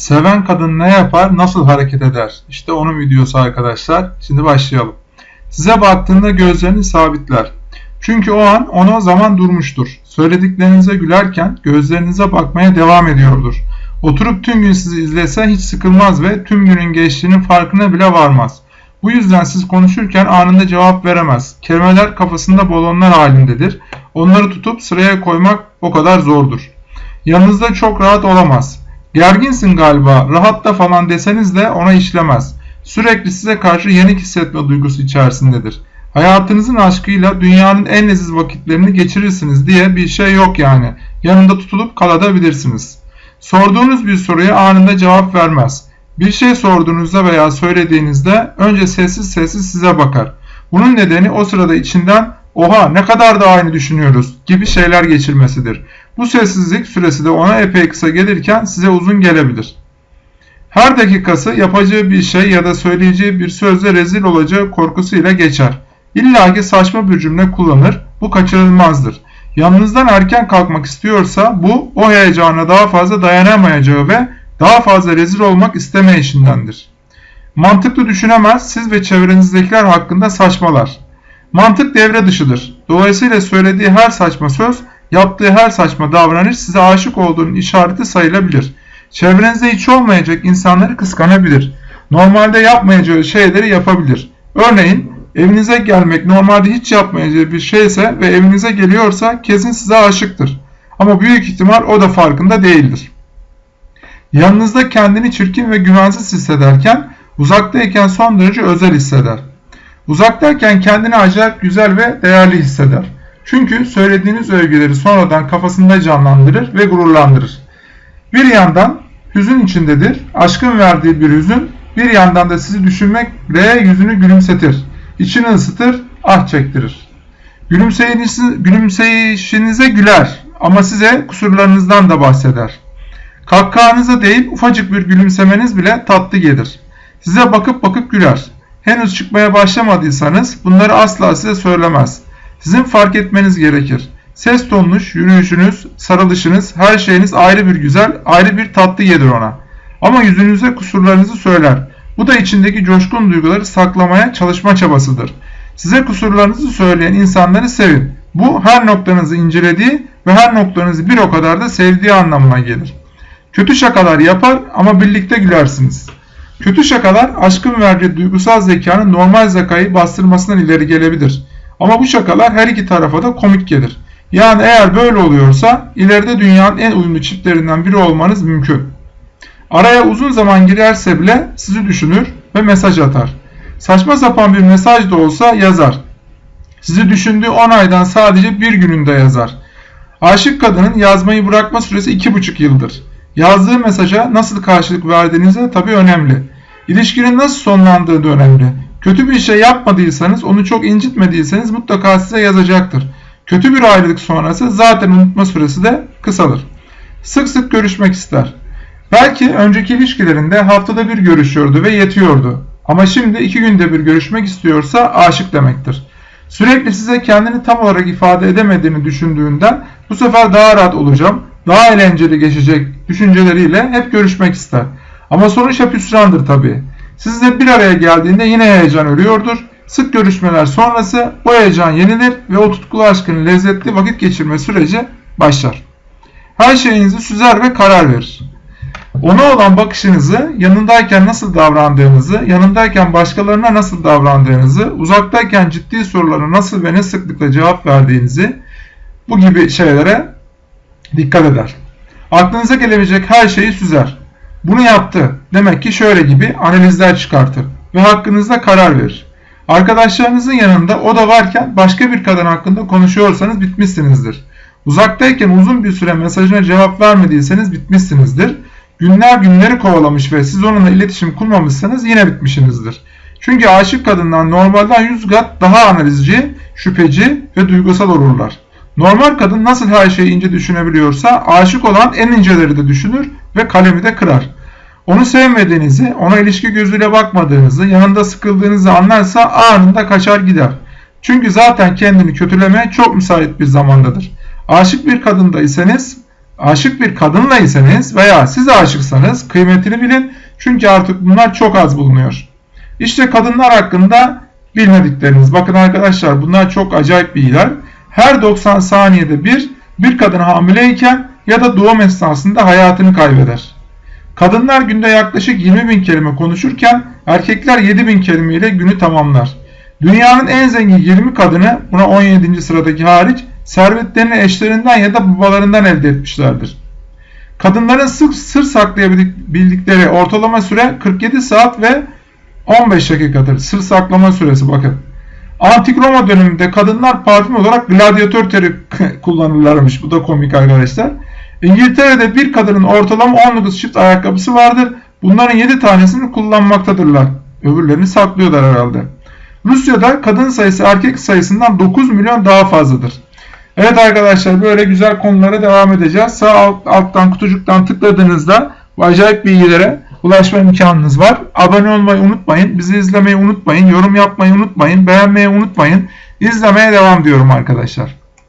Seven kadın ne yapar, nasıl hareket eder? İşte onun videosu arkadaşlar. Şimdi başlayalım. Size baktığında gözlerini sabitler. Çünkü o an ona zaman durmuştur. Söylediklerinize gülerken gözlerinize bakmaya devam ediyordur. Oturup tüm gün sizi izlese hiç sıkılmaz ve tüm günün geçtiğinin farkına bile varmaz. Bu yüzden siz konuşurken anında cevap veremez. Kelimeler kafasında balonlar halindedir. Onları tutup sıraya koymak o kadar zordur. Yanınızda çok rahat olamaz. Gerginsin galiba, rahatta falan deseniz de ona işlemez. Sürekli size karşı yenik hissetme duygusu içerisindedir. Hayatınızın aşkıyla dünyanın en leziz vakitlerini geçirirsiniz diye bir şey yok yani. Yanında tutulup kalabilirsiniz. Sorduğunuz bir soruya anında cevap vermez. Bir şey sorduğunuzda veya söylediğinizde önce sessiz sessiz size bakar. Bunun nedeni o sırada içinden oha ne kadar da aynı düşünüyoruz gibi şeyler geçirmesidir. Bu sessizlik süresi de ona epey kısa gelirken size uzun gelebilir. Her dakikası yapacağı bir şey ya da söyleyeceği bir sözle rezil olacağı korkusuyla geçer. İlla ki saçma bir cümle kullanır, bu kaçırılmazdır. Yanınızdan erken kalkmak istiyorsa bu o heyecana daha fazla dayanamayacağı ve daha fazla rezil olmak istemeyişindendir. Mantıklı düşünemez, siz ve çevrenizdekiler hakkında saçmalar. Mantık devre dışıdır. Dolayısıyla söylediği her saçma söz, yaptığı her saçma davranış size aşık olduğunun işareti sayılabilir. Çevrenizde hiç olmayacak insanları kıskanabilir. Normalde yapmayacağı şeyleri yapabilir. Örneğin evinize gelmek normalde hiç yapmayacağı bir şeyse ve evinize geliyorsa kesin size aşıktır. Ama büyük ihtimal o da farkında değildir. Yanınızda kendini çirkin ve güvensiz hissederken uzaktayken son derece özel hisseder. Uzaktayken kendini acayip güzel ve değerli hisseder. Çünkü söylediğiniz övgüleri sonradan kafasında canlandırır ve gururlandırır. Bir yandan hüzün içindedir. Aşkın verdiği bir hüzün bir yandan da sizi düşünmekle yüzünü gülümsetir. İçini ısıtır, ah çektirir. Gülümseyişinize güler ama size kusurlarınızdan da bahseder. Kahkahanıza deyip ufacık bir gülümsemeniz bile tatlı gelir. Size bakıp bakıp güler. Henüz çıkmaya başlamadıysanız bunları asla size söylemez. Sizin fark etmeniz gerekir. Ses tonunuz, yürüyüşünüz, sarılışınız, her şeyiniz ayrı bir güzel, ayrı bir tatlı gelir ona. Ama yüzünüze kusurlarınızı söyler. Bu da içindeki coşkun duyguları saklamaya çalışma çabasıdır. Size kusurlarınızı söyleyen insanları sevin. Bu her noktanızı incelediği ve her noktanızı bir o kadar da sevdiği anlamına gelir. Kötü şakalar yapar ama birlikte gülersiniz. Kötü şakalar aşkın verdiği duygusal zekanın normal zekayı bastırmasından ileri gelebilir. Ama bu şakalar her iki tarafa da komik gelir. Yani eğer böyle oluyorsa ileride dünyanın en uyumlu çiftlerinden biri olmanız mümkün. Araya uzun zaman girerse bile sizi düşünür ve mesaj atar. Saçma sapan bir mesaj da olsa yazar. Sizi düşündüğü 10 aydan sadece bir gününde yazar. Aşık kadının yazmayı bırakma süresi 2,5 yıldır. Yazdığı mesaja nasıl karşılık verdiğinize tabii önemli. İlişkinin nasıl sonlandığı da önemli. Kötü bir şey yapmadıysanız, onu çok incitmediyseniz mutlaka size yazacaktır. Kötü bir ayrılık sonrası zaten unutma süresi de kısalır. Sık sık görüşmek ister. Belki önceki ilişkilerinde haftada bir görüşüyordu ve yetiyordu. Ama şimdi iki günde bir görüşmek istiyorsa aşık demektir. Sürekli size kendini tam olarak ifade edemediğini düşündüğünden bu sefer daha rahat olacağım, daha eğlenceli geçecek düşünceleriyle hep görüşmek ister. Ama sonuç hep hüsrandır tabii. Sizle bir araya geldiğinde yine heyecan ölüyordur. Sık görüşmeler sonrası bu heyecan yenilir ve o tutkulu aşkın lezzetli vakit geçirme süreci başlar. Her şeyinizi süzer ve karar verir. Ona olan bakışınızı, yanındayken nasıl davrandığınızı, yanındayken başkalarına nasıl davrandığınızı, uzaktayken ciddi sorulara nasıl ve ne sıklıkla cevap verdiğinizi bu gibi şeylere dikkat eder. Aklınıza gelebilecek her şeyi süzer. Bunu yaptı. Demek ki şöyle gibi analizler çıkartır ve hakkınızda karar verir. Arkadaşlarınızın yanında o da varken başka bir kadın hakkında konuşuyorsanız bitmişsinizdir. Uzaktayken uzun bir süre mesajına cevap vermediyseniz bitmişsinizdir. Günler günleri kovalamış ve siz onunla iletişim kurmamışsanız yine bitmişsinizdir. Çünkü aşık kadından normalden 100 kat daha analizci, şüpheci ve duygusal olurlar. Normal kadın nasıl her şeyi ince düşünebiliyorsa aşık olan en inceleri de düşünür ve kalemi de kırar. Onu sevmediğinizi, ona ilişki gözüyle bakmadığınızı, yanında sıkıldığınızı anlarsa anında kaçar gider. Çünkü zaten kendini kötülemeye çok müsait bir zamandadır. Aşık bir kadındaysanız aşık bir kadınla iseniz veya siz aşıksanız kıymetini bilin. Çünkü artık bunlar çok az bulunuyor. İşte kadınlar hakkında bilmedikleriniz. Bakın arkadaşlar bunlar çok acayip bilgiler. Her 90 saniyede bir bir kadın hamileyken ya da doğum esnasında hayatını kaybeder. Kadınlar günde yaklaşık 20 bin kelime konuşurken erkekler 7 bin kelime ile günü tamamlar. Dünyanın en zengin 20 kadını buna 17. sıradaki hariç servetlerini eşlerinden ya da babalarından elde etmişlerdir. Kadınların sır, sır saklayabildikleri ortalama süre 47 saat ve 15 dakikadır. Sır saklama süresi bakın. Antik Roma döneminde kadınlar parfüm olarak gladyatör teri kullanırlarmış. Bu da komik arkadaşlar. İngiltere'de bir kadının ortalama 19 çift ayakkabısı vardır. Bunların 7 tanesini kullanmaktadırlar. Öbürlerini saklıyorlar herhalde. Rusya'da kadın sayısı erkek sayısından 9 milyon daha fazladır. Evet arkadaşlar böyle güzel konulara devam edeceğiz. Sağ alt, alttan kutucuktan tıkladığınızda bu acayip bilgilere ulaşma imkanınız var. Abone olmayı unutmayın. Bizi izlemeyi unutmayın. Yorum yapmayı unutmayın. Beğenmeyi unutmayın. İzlemeye devam diyorum arkadaşlar.